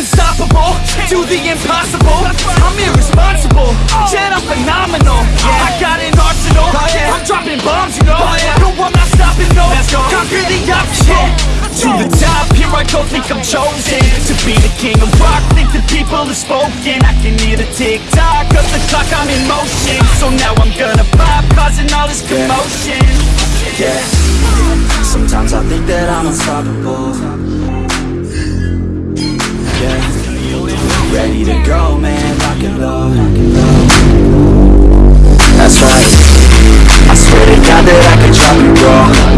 unstoppable Do the impossible. I'm irresponsible Yet I'm phenomenal. Yeah, I got an arsenal Yeah, I'm dropping bombs, you know. No, I'm not stopping, no. Conquer the obstacle To the top, here I go, think I'm chosen. To be the king of rock, think the people have spoken. I can hear the tick-tock of the clock, I'm in motion. So now I'm gonna pop, causing all this commotion. Yeah, sometimes I think that I'm unstoppable Yeah, ready to go, man, rock and roll. That's right, I swear to God that I could drop and roll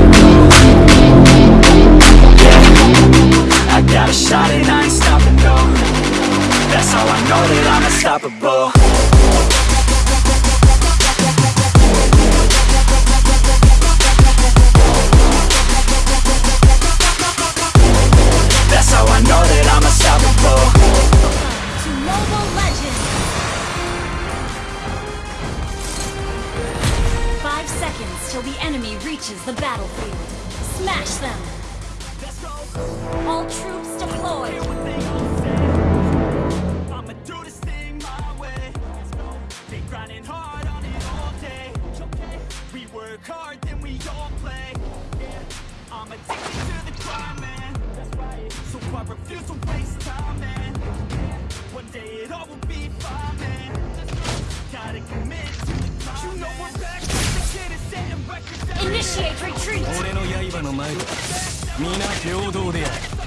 reaches the battlefield. Smash them! All troops deployed! All day. We work hard, then we all play. I'm addicted to the grind, man. So I refuse to waste time, man. One day it all will 俺の刃の前で皆平等である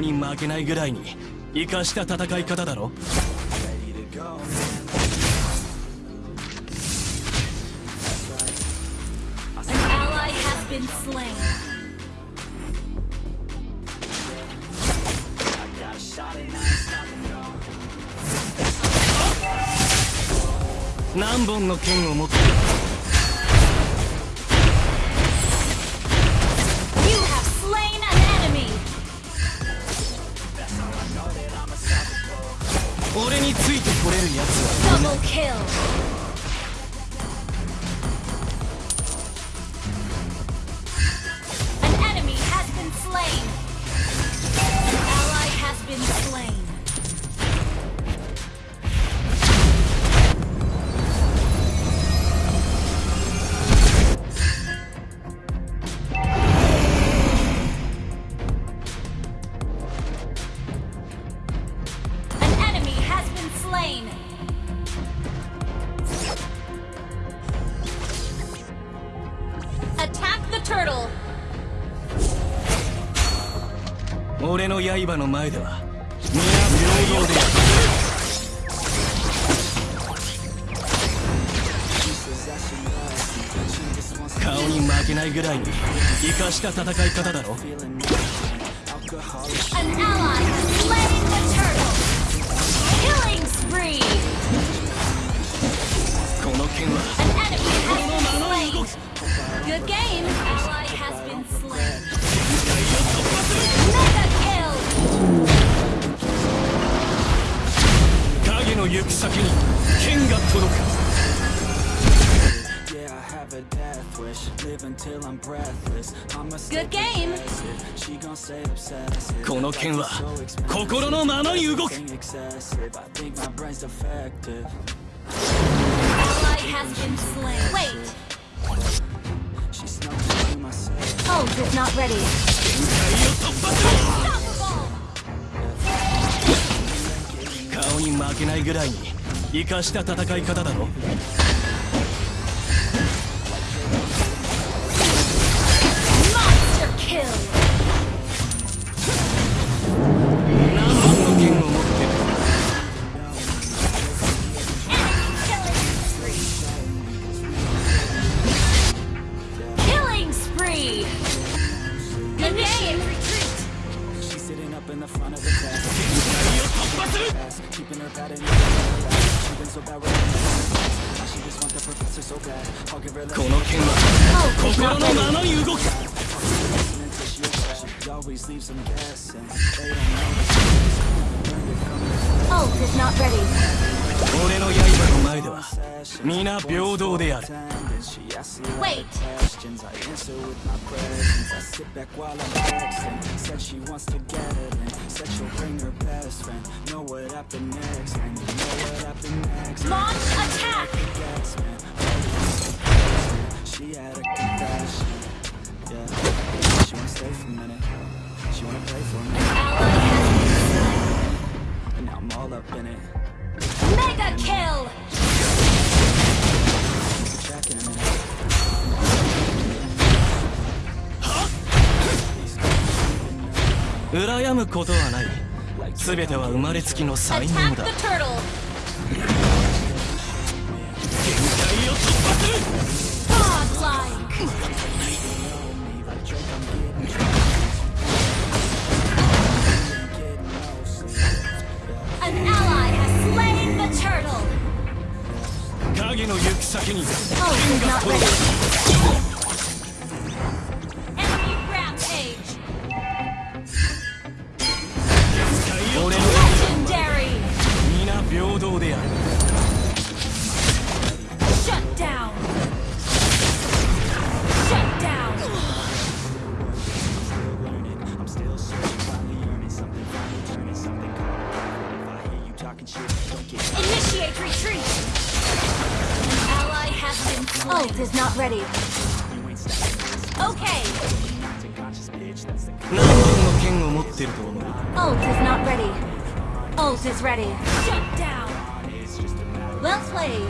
に負けないぐらいに生かした戦い方だろ。Been slain. I got a shot and I ain't stopping, no 何本の剣を持って You have slain an enemy! 俺についてこれるやつは Double kill! 俺の刃の前では皆平等である顔に負けないぐらいに生かした戦い方だろ An ally has slain the turtle! Killing spree! この剣は An enemy has been slain! Good game! Ally has been slain. 行く先に剣が届く a death wish Live until I'm breathless I'm a Good game! She gon' say obsessive この剣は心のままに動く excessive I think my brain's defective Ally has been slain. Wait! She snuck into my cell Ult is not ready. Unstoppable! 顔に負けないぐらいに生かした戦い方だろ。Keeping her bad in the She's been so bad with her Now she just want the professor so bad I'll give her この剣は Ult is 心 not の ready. ままに動く Ult is not ready. 俺の刃の前では皆平等である Wait. Launch attack. She had a confession Yeah She wanna stay for a minute She wanna play for me Ally has And now I'm all up in it mega kill. 羨むことはない全ては生まれつきの才能 Attack だ the turtle. 限界を突破する影の行き先に。てると思う Ult is not ready. Ult is ready. Shut down. Well played.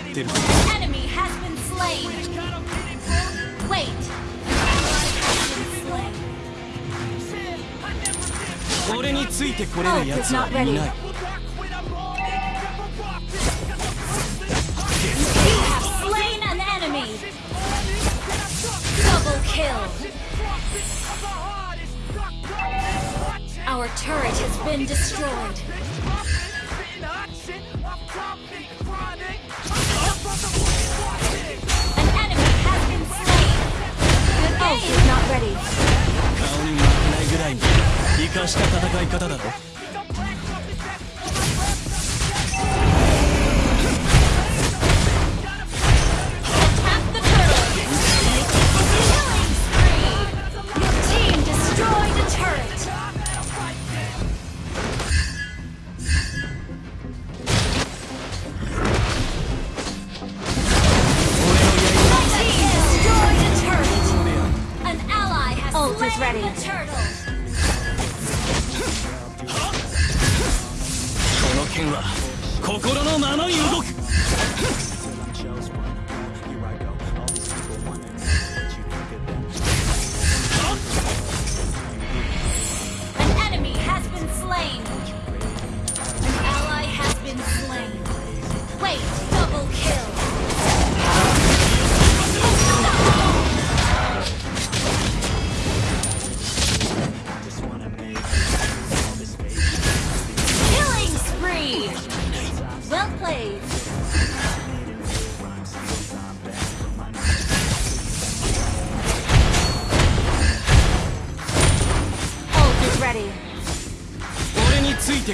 ってる slain. Enemy has been slain. Wait. An ally has been slain. 俺についてこれる奴はいない You have slain an enemy. Double kill. Our turret has been destroyed. した戦い方だろ？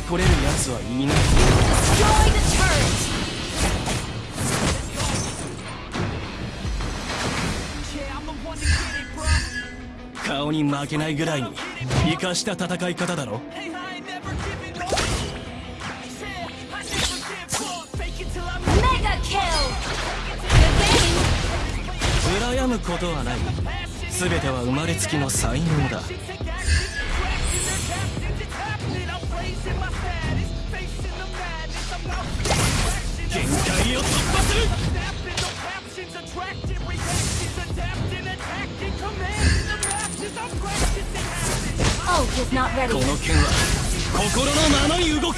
てこれる奴はいない。顔に負けないぐらいに生かした戦い方だろ羨むことはない全ては生まれつきの才能だ限界を突破するこの剣は心のままに動く。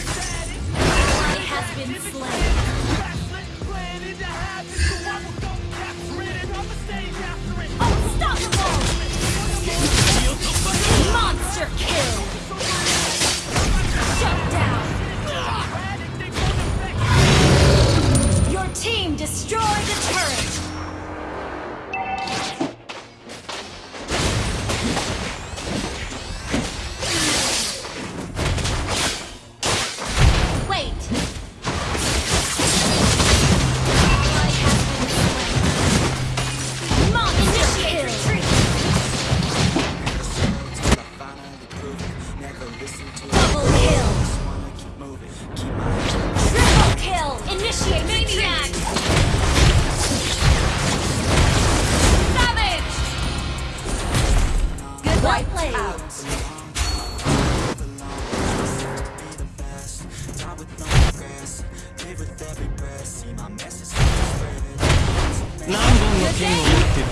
ってる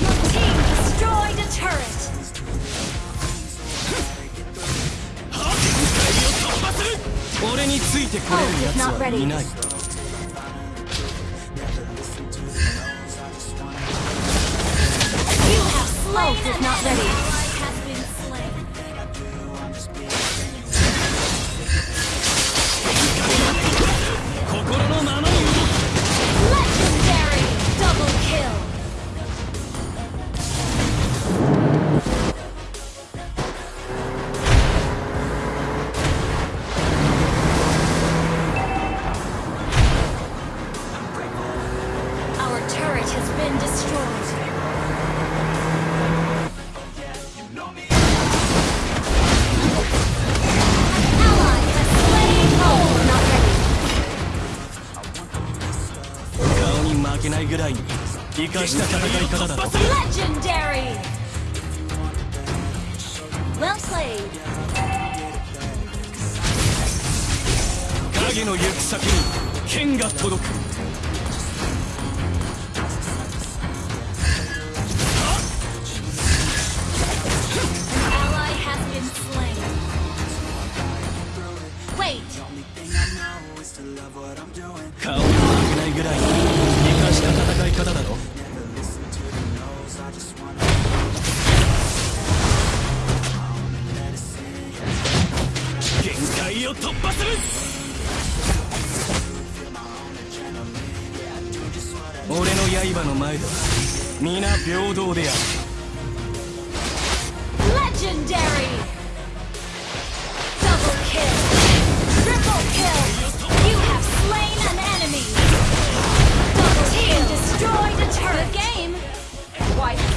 Your team destroyed a turret! 俺についてこれる奴はいない village has been destroyed. ぐらいに生かした戦い方だと影の行く先に剣が届く顔に負けないぐらいに生かした戦い方だろ。限界を突破する。俺の刃の前では皆平等である。Destroyed a turret! Good game! Wipe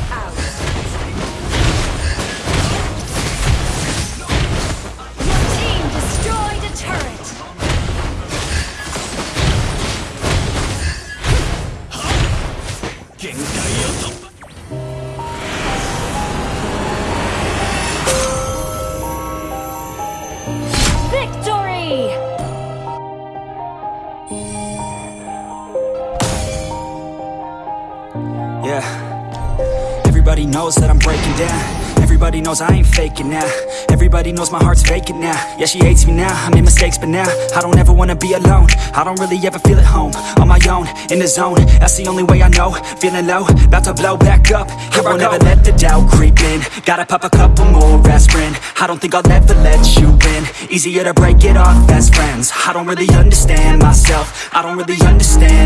Everybody knows that I'm breaking down. Everybody knows I ain't faking now. Everybody knows my heart's vacant now. Yeah, she hates me now. I made mistakes, but now I don't ever wanna be alone. I don't really ever feel at home. On my own, in the zone. That's the only way I know. Feeling low, about to blow back up. Here I will never let the doubt creep in. Gotta pop a couple more aspirin. I don't think I'll ever let you in. Easier to break it off best friends. I don't really understand myself. I don't really understand.